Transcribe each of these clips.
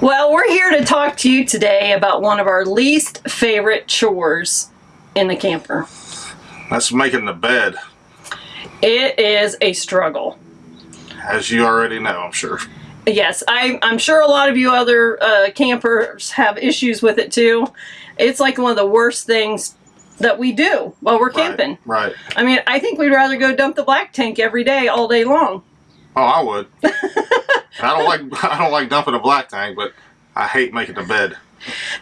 Well, we're here to talk to you today about one of our least favorite chores in the camper. That's making the bed, It is a struggle. as you already know, I'm sure. Yes, I, I'm sure a lot of you other uh, campers have issues with it too. It's like one of the worst things that we do while we're camping. Right. right. I mean, I think we'd rather go dump the black tank every day, all day long. Oh, I would. I don't like I don't like dumping a black tank, but I hate making the bed.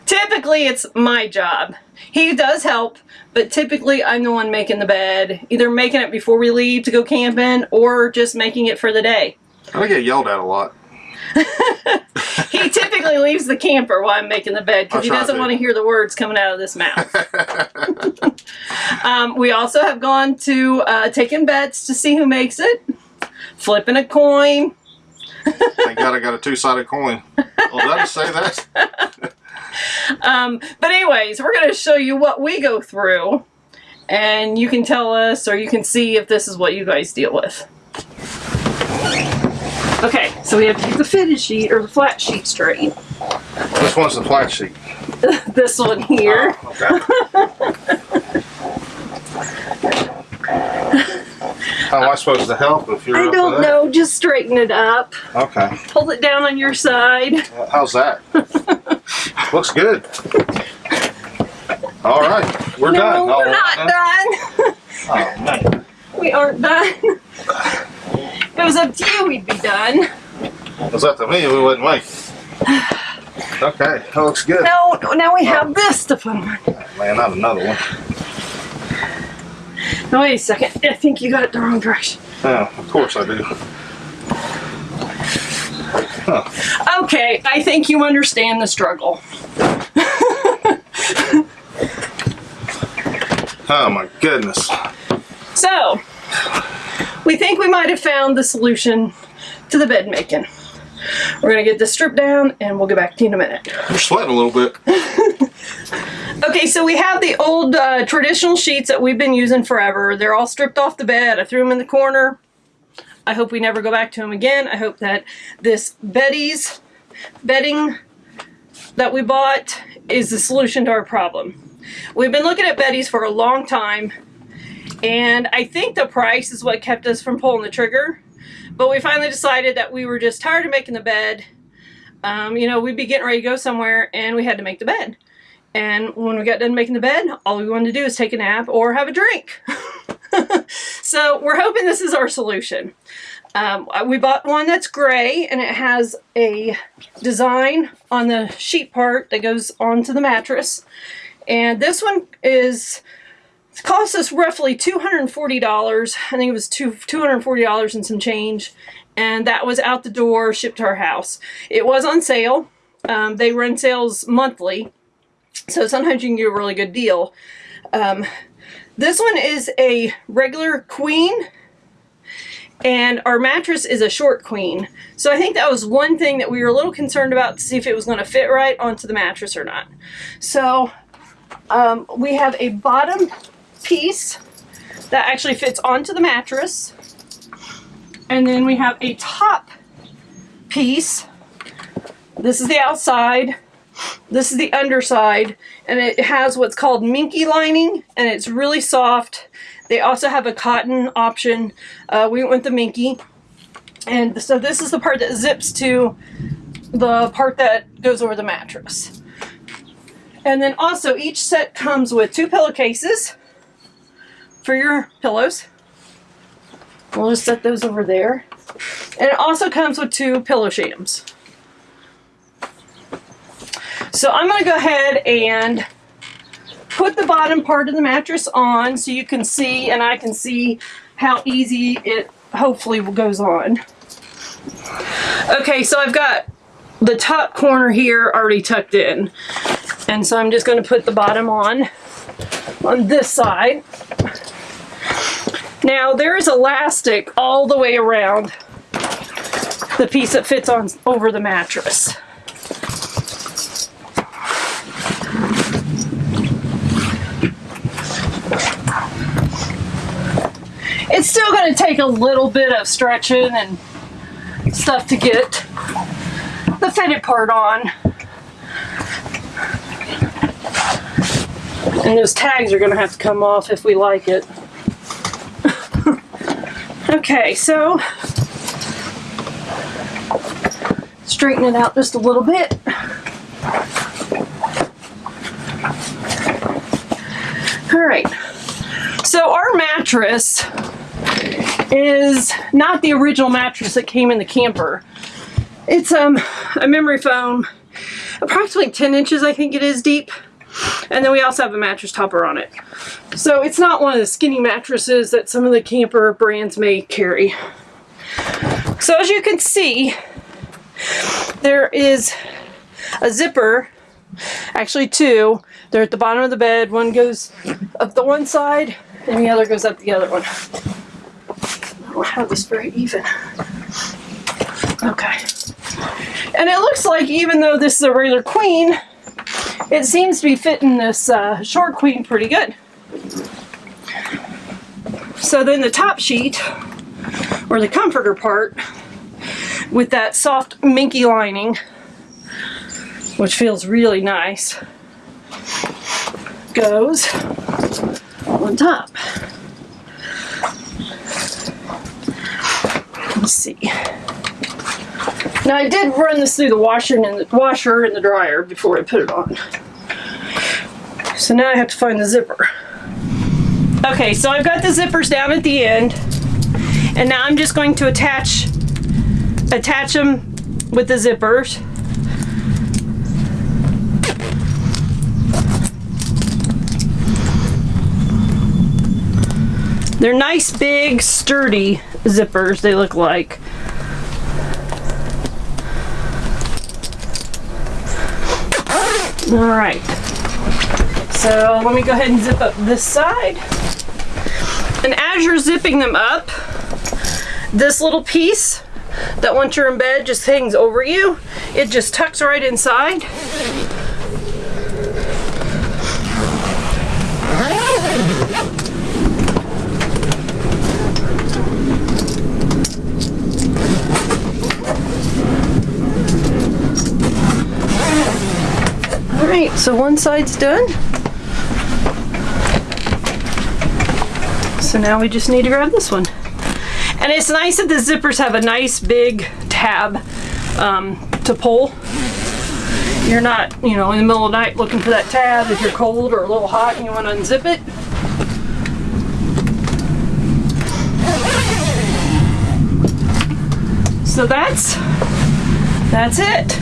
Typically, it's my job. He does help, but typically I'm the one making the bed, either making it before we leave to go camping or just making it for the day. I get yelled at a lot. He typically leaves the camper while I'm making the bed because he doesn't to. want to hear the words coming out of this mouth. um, we also have gone to uh, taking bets to see who makes it, flipping a coin. Thank God I got a two-sided coin. Well, just say that? Um, but anyways, we're going to show you what we go through, and you can tell us or you can see if this is what you guys deal with. Okay, so we have to get the fitted sheet or the flat sheet straight. Which one's the flat sheet? this one here. Oh, okay. How am I supposed to help if you're I don't know, just straighten it up. Okay. Pull it down on your side. Well, How's that? Looks good. All right, we're no, done. we're All not right. done. Oh man. we aren't done. if it was up to you, we'd be done. It was up to me, we wouldn't make it. Okay, that looks good. No, no, now we have this to put on. Man, not another one. No, wait a second. I think you got it the wrong direction. Yeah, of course I do. Huh. Okay, I think you understand the struggle. Oh my goodness. So, we think we might have found the solution to the bed making. We're gonna get this stripped down and we'll get back to you in a minute. You're sweating a little bit. Okay, so we have the old uh, traditional sheets that we've been using forever. They're all stripped off the bed. I threw them in the corner. I hope we never go back to them again. I hope that this Beddy's bedding that we bought is the solution to our problem. We've been looking at Beddy's for a long time, and I think the price is what kept us from pulling the trigger. But we finally decided that we were just tired of making the bed. Um, you know, we'd be getting ready to go somewhere, and we had to make the bed. And when we got done making the bed, all we wanted to do is take a nap or have a drink. so we're hoping this is our solution. Um, we bought one that's gray and it has a design on the sheet part that goes onto the mattress. And this one is cost us roughly $240. I think it was two, $240 and some change. And that was out the door, shipped to our house. It was on sale. Um, they run sales monthly. So sometimes you can get a really good deal. Um, this one is a regular queen and our mattress is a short queen. So I think that was one thing that we were a little concerned about to see if it was going to fit right onto the mattress or not. So um, we have a bottom piece that actually fits onto the mattress. And then we have a top piece. This is the outside. This is the underside, and it has what's called minky lining, and it's really soft. They also have a cotton option. Uh, we went the minky. And so this is the part that zips to the part that goes over the mattress. And then also each set comes with two pillowcases for your pillows. We'll just set those over there. And it also comes with two pillow shams. So I'm going to go ahead and put the bottom part of the mattress on so you can see and I can see how easy it hopefully goes on. Okay, so I've got the top corner here already tucked in. And so I'm just going to put the bottom on on this side. Now there is elastic all the way around the piece that fits on over the mattress. It's still going to take a little bit of stretching and stuff to get the fitted part on. And those tags are gonna have to come off if we like it. okay, so straighten it out just a little bit. All right. So our mattress is not the original mattress that came in the camper. It's um a memory foam, approximately 10 inches I think it is deep. And then we also have a mattress topper on it. So it's not one of the skinny mattresses that some of the camper brands may carry. So as you can see, there is a zipper, actually two. They're at the bottom of the bed. One goes up the one side and the other goes up the other one. I have this very even. Okay. And it looks like even though this is a regular queen, it seems to be fitting this uh, short queen pretty good. So then the top sheet, or the comforter part, with that soft minky lining, which feels really nice, goes on top. Let's see. Now I did run this through the washer and the washer and the dryer before I put it on. So now I have to find the zipper. Okay, so I've got the zippers down at the end, and now I'm just going to attach attach them with the zippers. They're nice, big, sturdy zippers, they look like. All right. So let me go ahead and zip up this side. And as you're zipping them up, this little piece that once you're in bed just hangs over you, it just tucks right inside. So one side's done. So now we just need to grab this one. And it's nice that the zippers have a nice big tab um, to pull. You're not, you know, in the middle of the night looking for that tab if you're cold or a little hot and you want to unzip it. So that's, that's it.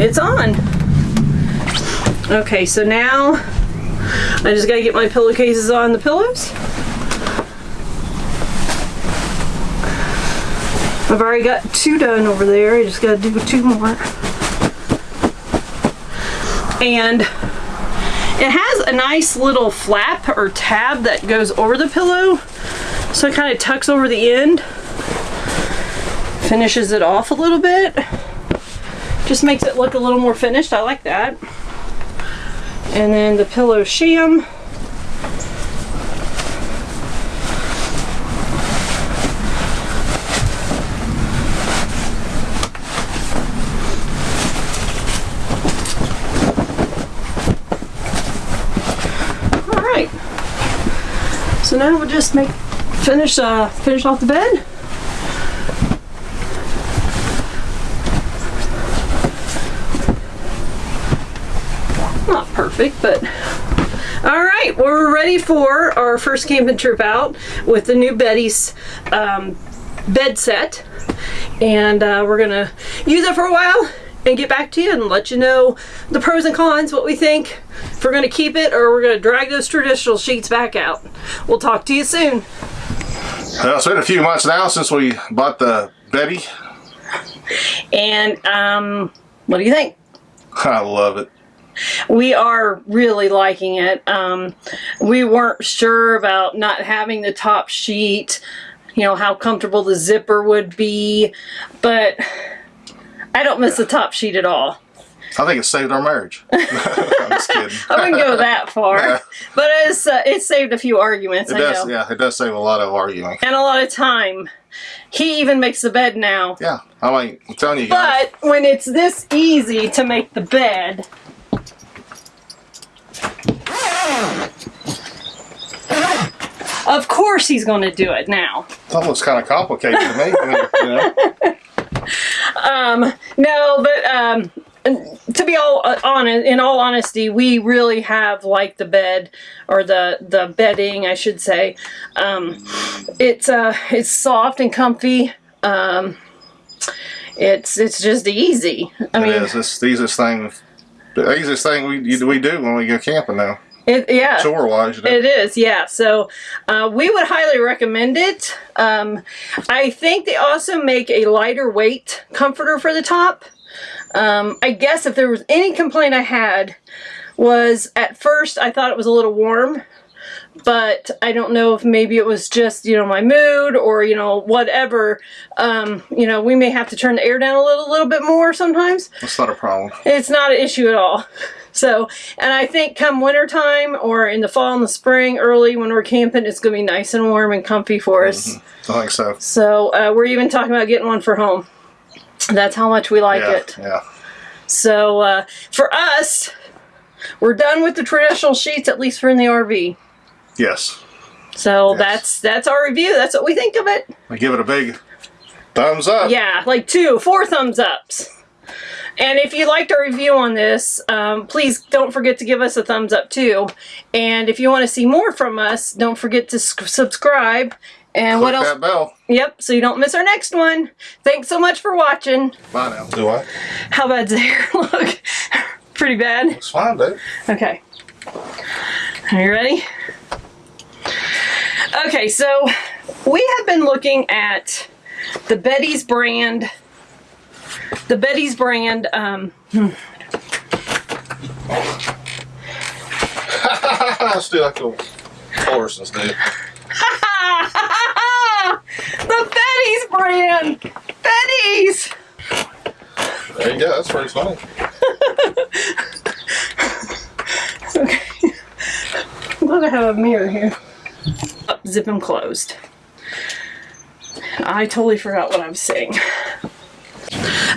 It's on. Okay, so now I just gotta get my pillowcases on the pillows. I've already got two done over there. I just gotta do two more. And it has a nice little flap or tab that goes over the pillow. So it kind of tucks over the end. Finishes it off a little bit. Just makes it look a little more finished. I like that. And then the pillow sham. All right. So now we'll just make finish uh, finish off the bed. Not perfect, but all right. We're ready for our first camping trip out with the new Beddy's um, bed set, and uh, we're gonna use it for a while and get back to you and let you know the pros and cons, what we think, if we're gonna keep it or we're gonna drag those traditional sheets back out. We'll talk to you soon. Well, it's been a few months now since we bought the Beddy. And um, what do you think? I love it. We are really liking it. Um, we weren't sure about not having the top sheet, you know, how comfortable the zipper would be, but I don't miss the top sheet at all. I think it saved our marriage. I'm just kidding. I wouldn't go that far, Yeah. but it's uh, it saved a few arguments. It I does, know, yeah, it does save a lot of arguing. and a lot of time. He even makes the bed now. Yeah, I mean, I'm telling you guys. But when it's this easy to make the bed, of course he's going to do it now. That almost kind of complicated to me. You know? Um, no, but um, to be all uh, honest, in all honesty, we really have liked the bed or the the bedding, I should say. Um, it's uh, it's soft and comfy. Um, it's it's just easy. I mean, it is. It's the easiest thing. The easiest thing we we do when we go camping now, it, yeah. chore wise. You know? It is, yeah. So uh, we would highly recommend it. Um, I think they also make a lighter weight comforter for the top. Um, I guess if there was any complaint I had was at first I thought it was a little warm, but I don't know if maybe it was just, you know, my mood or, you know, whatever. Um, you know, we may have to turn the air down a little, little bit more sometimes. That's not a problem. It's not an issue at all. So, and I think come wintertime or in the fall and the spring, early when we're camping, it's going to be nice and warm and comfy for us. I think so. So, uh, we're even talking about getting one for home. That's how much we like yeah, it. yeah. So, uh, for us, we're done with the traditional sheets, at least for in the RV. Yes. So Yes. that's that's our review. That's what we think of it. I give it a big thumbs up. Yeah, like two, four thumbs ups. And if you liked our review on this, um, please don't forget to give us a thumbs up too. And if you want to see more from us, don't forget to subscribe. And what Click else? that bell. Yep, so you don't miss our next one. Thanks so much for watching. Bye now. Do I? How bad's the hair look? Pretty bad. It's fine, dude. Okay. Are you ready? Okay, so we have been looking at the Beddy's brand. The Beddy's brand. Um, Let's do like the Morrison's do. the Beddy's brand. Beddy's. There you go. That's pretty funny. Okay. I'm glad I have a mirror here. Oh, zip them closed. I totally forgot what I was saying.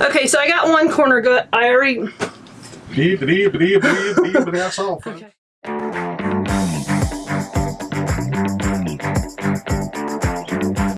Okay, so I got one corner good. I already. Okay.